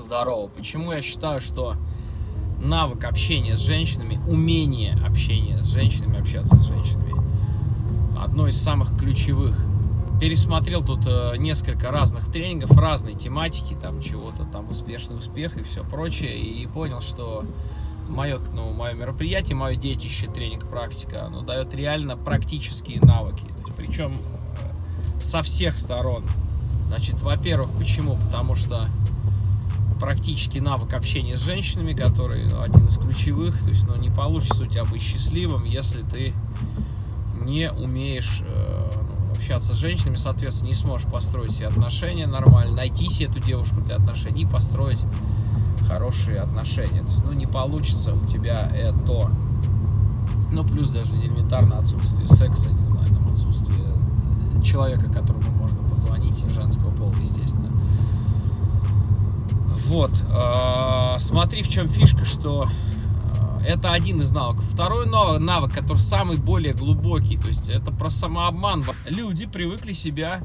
Здорово. Почему я считаю, что навык общения с женщинами, умение общения с женщинами, общаться с женщинами, одно из самых ключевых. Пересмотрел тут э, несколько разных тренингов, разной тематики, там чего-то, там успешный успех и все прочее, и понял, что мое, ну, мое мероприятие, мое детище, тренинг, практика, оно дает реально практические навыки. Причем э, со всех сторон. Значит, во-первых, почему? Потому что практически навык общения с женщинами, который ну, один из ключевых. То есть, ну, не получится у тебя быть счастливым, если ты не умеешь э, ну, общаться с женщинами, соответственно, не сможешь построить себе отношения нормально, найти себе эту девушку для отношений построить хорошие отношения. То есть, ну, не получится у тебя это. Ну, плюс даже элементарно отсутствие секса, не знаю, там отсутствие человека, которому можно позвонить, женского пола, естественно. Вот, э, смотри, в чем фишка, что э, это один из навыков. Второй навык, который самый более глубокий, то есть это про самообман. Люди привыкли себя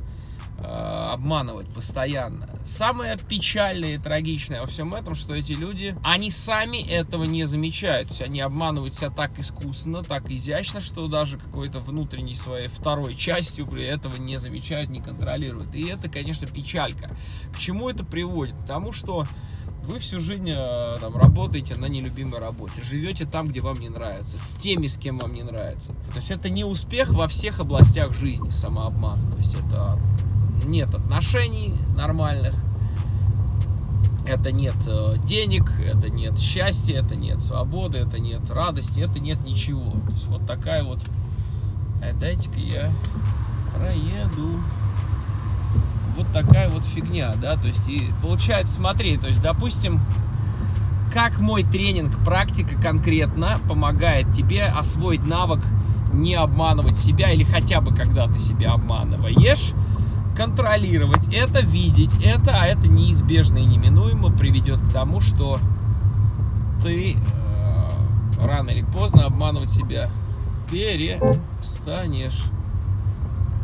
обманывать постоянно. Самое печальное и трагичное во всем этом, что эти люди, они сами этого не замечают. То есть они обманывают себя так искусно, так изящно, что даже какой-то внутренней своей второй частью при этого не замечают, не контролируют. И это, конечно, печалька. К чему это приводит? К тому, что вы всю жизнь э, там, работаете на нелюбимой работе, живете там, где вам не нравится, с теми, с кем вам не нравится. То есть это не успех во всех областях жизни, самообман. То есть это нет отношений нормальных, это нет э, денег, это нет счастья, это нет свободы, это нет радости, это нет ничего. То есть вот такая вот... А дайте-ка я проеду. Вот такая вот фигня, да, то есть и получается, смотри, то есть, допустим, как мой тренинг, практика конкретно помогает тебе освоить навык не обманывать себя или хотя бы когда ты себя обманываешь, контролировать это, видеть это, а это неизбежно и неминуемо приведет к тому, что ты э, рано или поздно обманывать себя перестанешь.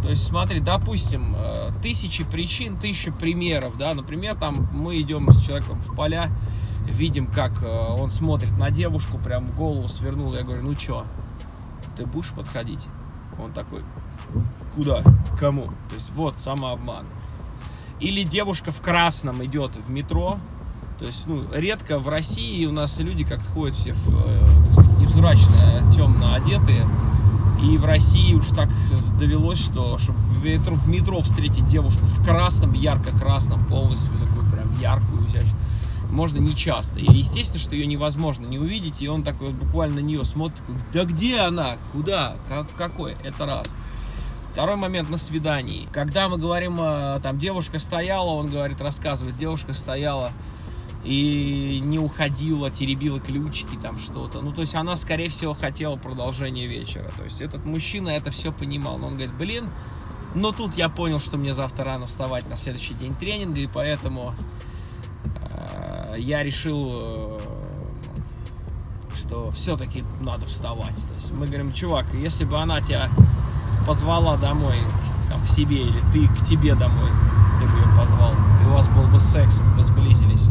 То есть, смотри, допустим, э, тысячи причин, тысячи примеров, да, например, там мы идем с человеком в поля, видим, как э, он смотрит на девушку, прям голову свернул, я говорю, ну чё, ты будешь подходить? Он такой, Куда? Кому? То есть вот самообман. Или девушка в красном идет в метро. То есть, ну, редко в России у нас люди как ходят все в, э, невзрачные, темно одетые. И в России уж так довелось, что чтобы в метро, встретить девушку в красном, ярко-красном, полностью такой прям яркую, изящную, можно не часто. И естественно, что ее невозможно не увидеть, и он такой вот буквально на нее смотрит, такой, да где она, куда, как, какой, это раз. Второй момент на свидании. Когда мы говорим, э, там, девушка стояла, он говорит, рассказывает, девушка стояла и не уходила, теребила ключики, там что-то. Ну, то есть она, скорее всего, хотела продолжение вечера. То есть этот мужчина это все понимал. Но он говорит, блин, но тут я понял, что мне завтра рано вставать на следующий день тренинга, и поэтому э, я решил, э, что все-таки надо вставать. То есть мы говорим, чувак, если бы она тебя позвала домой там, к себе, или ты к тебе домой, ты бы ее позвал, и у вас был бы секс, вы бы сблизились,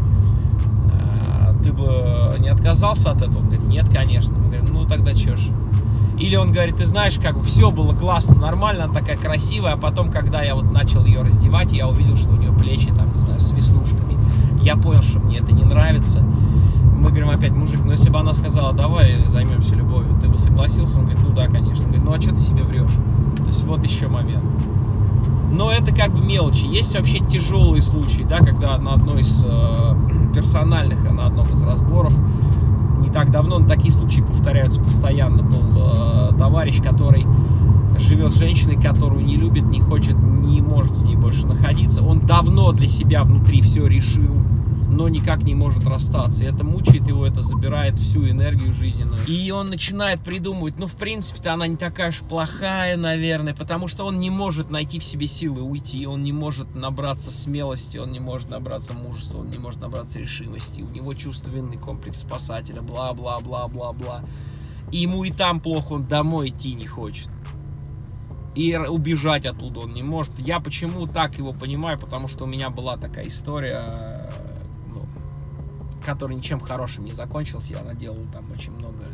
а, ты бы не отказался от этого? Он говорит, нет, конечно. Мы говорим, ну тогда что ж. Или он говорит, ты знаешь, как все было классно, нормально, она такая красивая, а потом, когда я вот начал ее раздевать, я увидел, что у нее плечи там, не знаю, с веснушками. Я понял, что мне это не нравится. Опять, мужик, ну если бы она сказала, давай займемся любовью, ты бы согласился? Он говорит, ну да, конечно. Он говорит, ну а что ты себе врешь? То есть вот еще момент. Но это как бы мелочи. Есть вообще тяжелые случаи, да, когда на одной из э, персональных, на одном из разборов, не так давно, но такие случаи повторяются постоянно, был э, товарищ, который живет с женщиной, которую не любит, не хочет, не может с ней больше находиться. Он давно для себя внутри все решил но никак не может расстаться. И это мучает его, это забирает всю энергию жизненную. И он начинает придумывать, ну, в принципе-то она не такая уж плохая, наверное, потому что он не может найти в себе силы уйти, он не может набраться смелости, он не может набраться мужества, он не может набраться решимости. У него чувство вины, комплекс спасателя, бла-бла-бла-бла-бла. И ему и там плохо, он домой идти не хочет. И убежать оттуда он не может. Я почему так его понимаю, потому что у меня была такая история который ничем хорошим не закончился. Я наделал там очень много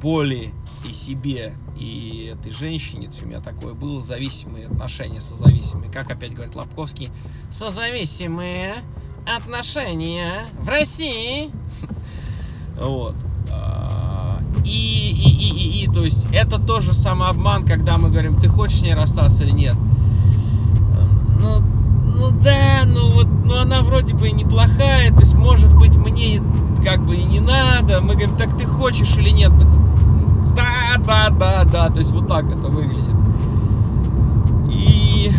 боли и себе, и этой женщине. То у меня такое было зависимые отношения, созависимые. Как опять говорит Лобковский, созависимые отношения в России. Вот. А, и, и, и, и, и, то есть, это тоже самообман, когда мы говорим, ты хочешь с ней расстаться или нет. Ну, ну да, ну вот, ну она вроде бы неплохая, то есть, может быть, мне как бы и не надо. Мы говорим, так ты хочешь или нет? Да, да, да, да, то есть, вот так это выглядит. И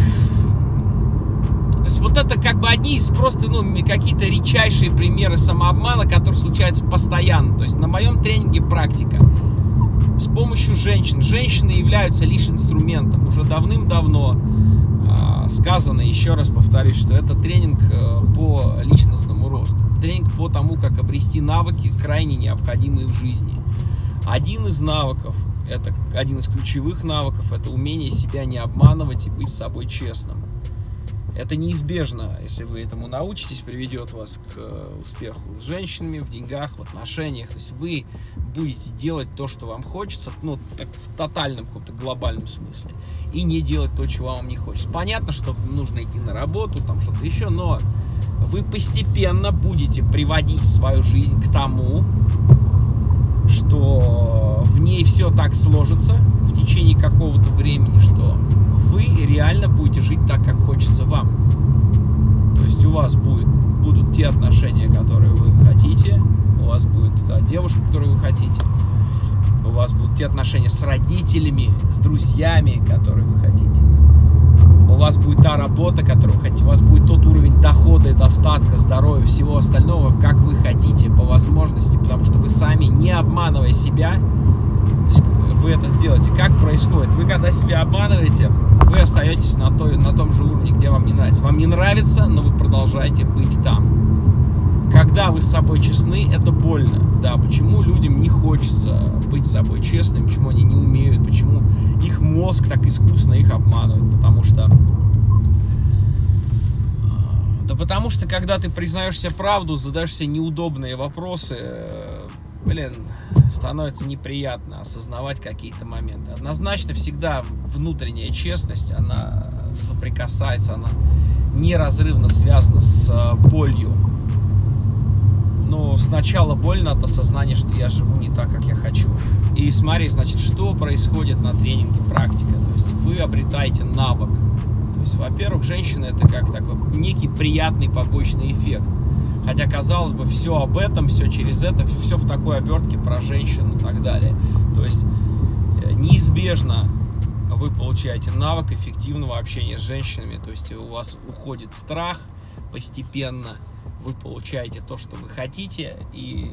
вот это как бы одни из просто, ну, какие-то редчайшие примеры самообмана, которые случаются постоянно. То есть на моем тренинге практика с помощью женщин. Женщины являются лишь инструментом. Уже давным-давно сказано, еще раз повторюсь, что это тренинг э, по личностному росту. Тренинг по тому, как обрести навыки, крайне необходимые в жизни. Один из навыков, это один из ключевых навыков, это умение себя не обманывать и быть собой честным. Это неизбежно, если вы этому научитесь, приведет вас к э, успеху с женщинами, в деньгах, в отношениях. То есть вы будете делать то, что вам хочется, ну, так, в тотальном каком-то глобальном смысле, и не делать то, чего вам не хочется. Понятно, что нужно идти на работу, там что-то еще, но вы постепенно будете приводить свою жизнь к тому, что в ней все так сложится в течение какого-то времени, что вы реально будете жить так, как хочется вам. То есть у вас будет, будут те отношения, которые вы хотите, у вас будет та девушка, которую вы хотите, у вас будут те отношения с родителями, с друзьями, которые вы хотите. У вас будет та работа, которую вы хотите, у вас будет тот уровень дохода и достатка, здоровья, всего остального, как вы хотите, по возможности, потому что вы сами, не обманывая себя, есть вы это сделаете. Как происходит? Вы когда себя обманываете, вы остаетесь на, той, на том же уровне, где вам не нравится. Вам не нравится, но вы продолжаете быть там. Когда вы с собой честны, это больно. Да, почему людям не хочется быть с собой честным, почему они не умеют, почему их мозг так искусно их обманывает, потому что... Да потому что, когда ты признаешь себе правду, задаешь себе неудобные вопросы, э, блин, становится неприятно осознавать какие-то моменты. Однозначно всегда внутренняя честность, она соприкасается, она неразрывно связана с э, болью. Но сначала больно от осознания, что я живу не так, как я хочу. И смотри, значит, что происходит на тренинге практика. То есть вы обретаете навык. То есть, во-первых, женщина это как такой некий приятный побочный эффект. Хотя, казалось бы, все об этом, все через это, все в такой обертке про женщин и так далее. То есть, э, неизбежно вы получаете навык эффективного общения с женщинами. То есть, у вас уходит страх постепенно, вы получаете то, что вы хотите, и,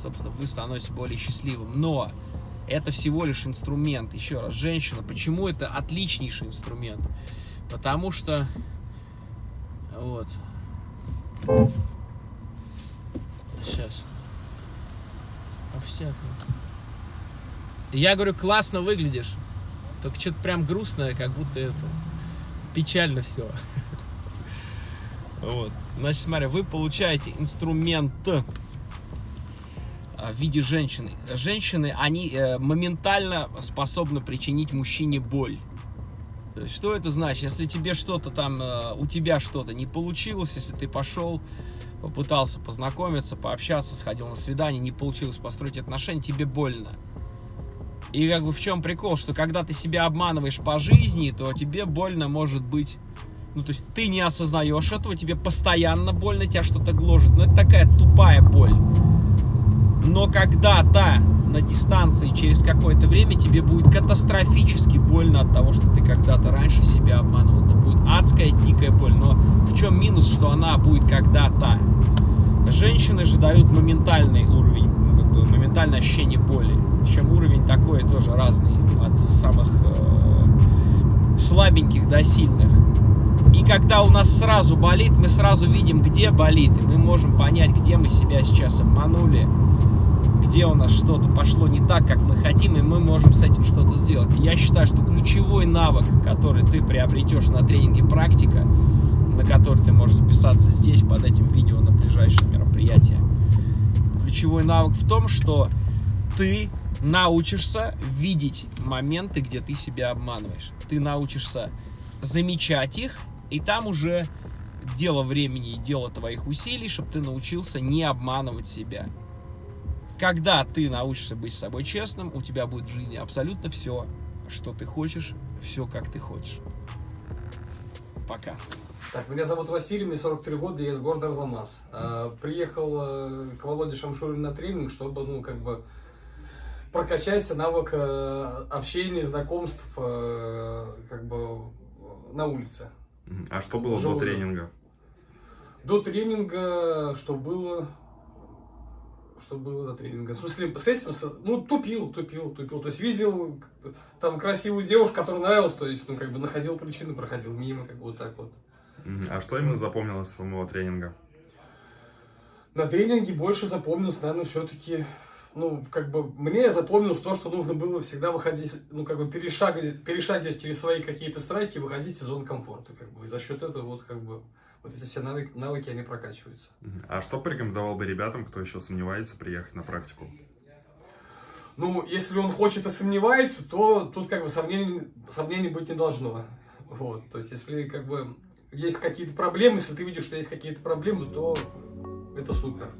собственно, вы становитесь более счастливым. Но это всего лишь инструмент. Еще раз, женщина, почему это отличнейший инструмент? Потому что, вот, Сейчас. Овсяк. Я говорю, классно выглядишь. Только что-то прям грустное, как будто это печально все. Вот. Значит, смотри, вы получаете инструмент а, в виде женщины. Женщины, они э, моментально способны причинить мужчине боль. Что это значит? Если тебе что-то там, э, у тебя что-то не получилось, если ты пошел попытался познакомиться, пообщаться, сходил на свидание, не получилось построить отношения, тебе больно. И как бы в чем прикол, что когда ты себя обманываешь по жизни, то тебе больно может быть... Ну, то есть ты не осознаешь этого, тебе постоянно больно, тебя что-то гложет. Но это такая тупая боль. Но когда-то на дистанции через какое-то время тебе будет катастрофически больно от того, что ты когда-то раньше себя обманывал. Это будет адская, дикая боль. Но в чем минус, что она будет когда-то? Женщины же дают моментальный уровень, моментальное ощущение боли. Причем уровень такой тоже разный, от самых э, слабеньких до сильных. И когда у нас сразу болит, мы сразу видим, где болит, и мы можем понять, где мы себя сейчас обманули, где у нас что-то пошло не так, как мы хотим, и мы можем с этим что-то сделать. я считаю, что ключевой навык, который ты приобретешь на тренинге практика, на который ты можешь записаться здесь, под этим видео на ближайшее мероприятие, ключевой навык в том, что ты научишься видеть моменты, где ты себя обманываешь. Ты научишься замечать их, и там уже дело времени и дело твоих усилий, чтобы ты научился не обманывать себя. Когда ты научишься быть с собой честным, у тебя будет в жизни абсолютно все, что ты хочешь, все, как ты хочешь. Пока. Так, меня зовут Василий, мне 43 года, я из города Арзамас. А, Приехал э, к Володе Шамшурину на тренинг, чтобы, ну, как бы, прокачать навык э, общения, знакомств, э, как бы, на улице. А что было до Желудок. тренинга? До тренинга, что было... Что было до тренинга? В смысле, с этим, ну, тупил, тупил, тупил. То есть видел там красивую девушку, которая нравилась, то есть, ну, как бы находил причины, проходил мимо, как бы вот так вот. А что именно запомнилось с самого тренинга? На тренинге больше запомнилось, наверное, все-таки, ну, как бы, мне запомнилось то, что нужно было всегда выходить, ну, как бы, перешагивать, перешагивать через свои какие-то страхи, выходить из зоны комфорта, как бы, и за счет этого, вот, как бы, вот эти все навыки, навыки они прокачиваются. А что порекомендовал бы ребятам, кто еще сомневается, приехать на практику? Ну, если он хочет и сомневается, то тут, как бы, сомнений, сомнений быть не должно, вот, то есть, если, как бы, есть какие-то проблемы, если ты видишь, что есть какие-то проблемы, то это супер.